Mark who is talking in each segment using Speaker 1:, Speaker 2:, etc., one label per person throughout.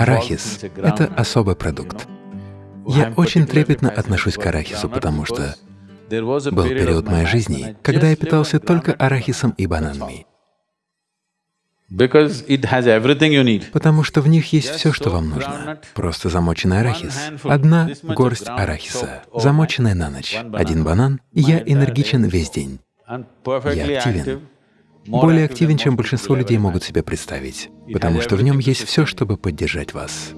Speaker 1: Арахис — это особый продукт. Я очень трепетно отношусь к арахису, потому что был период моей жизни, когда я питался только арахисом и бананами. Потому что в них есть все, что вам нужно. Просто замоченный арахис. Одна горсть арахиса, замоченная на ночь, один банан, и я энергичен весь день. Я активен. Более активен, чем большинство людей могут себе представить, потому что в нем есть все, чтобы поддержать вас.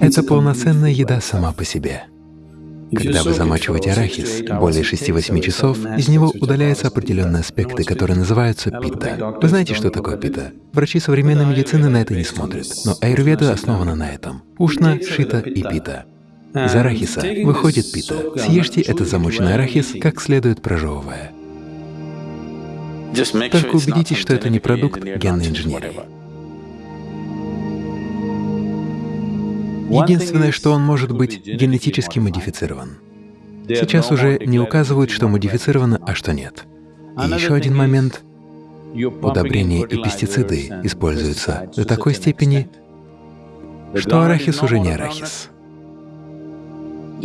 Speaker 1: Это полноценная еда сама по себе. Когда вы замачиваете арахис более 6-8 часов, из него удаляются определенные аспекты, которые называются пита. Вы знаете, что такое пита? Врачи современной медицины на это не смотрят, но аюрведа основана на этом. Ушна, шита и пита. Из арахиса выходит пита. Съешьте этот замоченный арахис, как следует прожевывая. Только убедитесь, что это не продукт генной инженерии. Единственное, что он может быть генетически модифицирован. Сейчас уже не указывают, что модифицировано, а что нет. И еще один момент — удобрения и пестициды используются до такой степени, что арахис уже не арахис.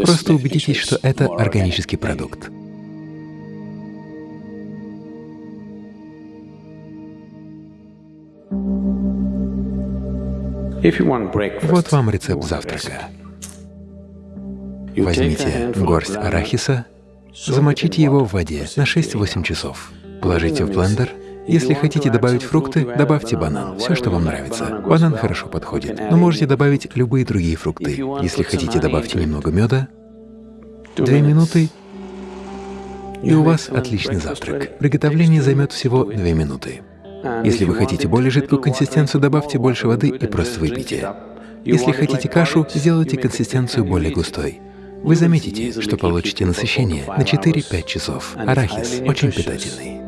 Speaker 1: Просто убедитесь, что это органический продукт. Вот вам рецепт завтрака. Возьмите горсть арахиса, замочите его в воде на 6-8 часов, положите в блендер. Если хотите добавить фрукты, добавьте банан, все, что вам нравится. Банан хорошо подходит, но можете добавить любые другие фрукты. Если хотите, добавьте немного меда. Две минуты, и у вас отличный завтрак. Приготовление займет всего две минуты. Если вы хотите более жидкую консистенцию, добавьте больше воды и просто выпейте. Если хотите кашу, сделайте консистенцию более густой. Вы заметите, что получите насыщение на 4-5 часов. Арахис очень питательный.